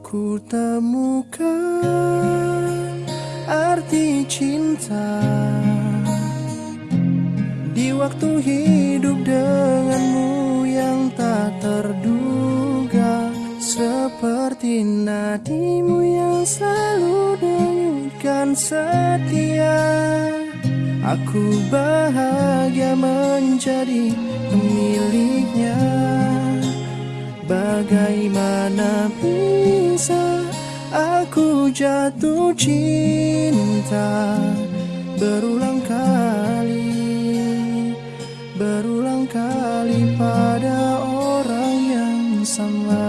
Ku temukan arti cinta Di waktu hidup denganmu yang tak terduga Seperti nadimu yang selalu denyutkan setia. Aku bahagia menjadi Bagaimana bisa aku jatuh cinta Berulang kali, berulang kali pada orang yang sama.